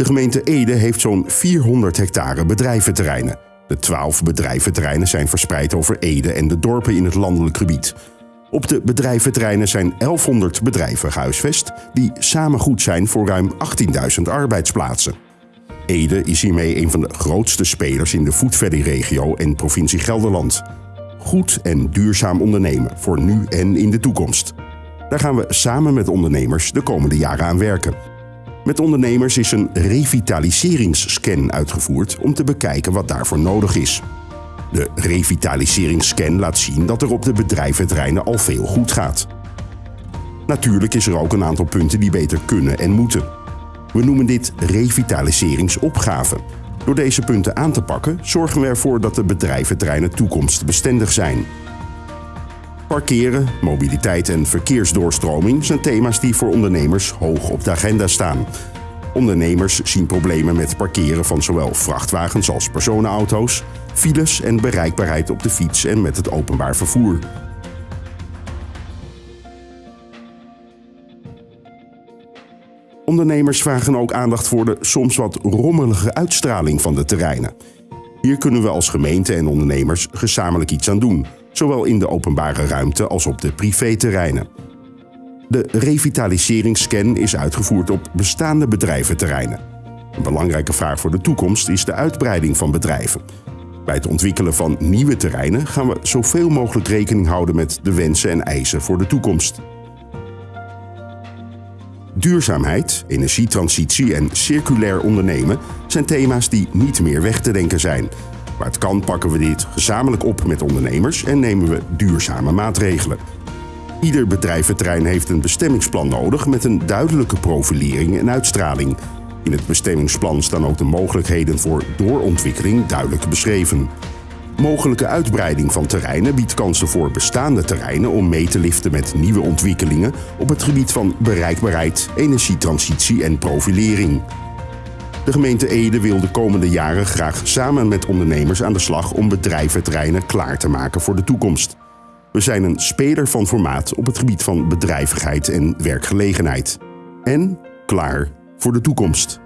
De gemeente Ede heeft zo'n 400 hectare bedrijventerreinen. De 12 bedrijventerreinen zijn verspreid over Ede en de dorpen in het landelijk gebied. Op de bedrijventerreinen zijn 1100 bedrijven gehuisvest, die samen goed zijn voor ruim 18.000 arbeidsplaatsen. Ede is hiermee een van de grootste spelers in de foodvalley-regio en provincie Gelderland. Goed en duurzaam ondernemen voor nu en in de toekomst. Daar gaan we samen met ondernemers de komende jaren aan werken. Met ondernemers is een revitaliseringsscan uitgevoerd om te bekijken wat daarvoor nodig is. De revitaliseringsscan laat zien dat er op de bedrijventerreinen al veel goed gaat. Natuurlijk is er ook een aantal punten die beter kunnen en moeten. We noemen dit revitaliseringsopgave. Door deze punten aan te pakken zorgen we ervoor dat de bedrijventerreinen toekomstbestendig zijn. Parkeren, mobiliteit en verkeersdoorstroming zijn thema's die voor ondernemers hoog op de agenda staan. Ondernemers zien problemen met parkeren van zowel vrachtwagens als personenauto's, files en bereikbaarheid op de fiets en met het openbaar vervoer. Ondernemers vragen ook aandacht voor de soms wat rommelige uitstraling van de terreinen. Hier kunnen we als gemeente en ondernemers gezamenlijk iets aan doen, zowel in de openbare ruimte als op de privéterreinen. De revitaliseringsscan is uitgevoerd op bestaande bedrijventerreinen. Een belangrijke vraag voor de toekomst is de uitbreiding van bedrijven. Bij het ontwikkelen van nieuwe terreinen gaan we zoveel mogelijk rekening houden met de wensen en eisen voor de toekomst. Duurzaamheid, energietransitie en circulair ondernemen zijn thema's die niet meer weg te denken zijn. Waar het kan pakken we dit gezamenlijk op met ondernemers en nemen we duurzame maatregelen. Ieder bedrijventerrein heeft een bestemmingsplan nodig met een duidelijke profilering en uitstraling. In het bestemmingsplan staan ook de mogelijkheden voor doorontwikkeling duidelijk beschreven. Mogelijke uitbreiding van terreinen biedt kansen voor bestaande terreinen om mee te liften met nieuwe ontwikkelingen op het gebied van bereikbaarheid, energietransitie en profilering. De gemeente Ede wil de komende jaren graag samen met ondernemers aan de slag om bedrijventerreinen klaar te maken voor de toekomst. We zijn een speler van formaat op het gebied van bedrijvigheid en werkgelegenheid. En klaar voor de toekomst.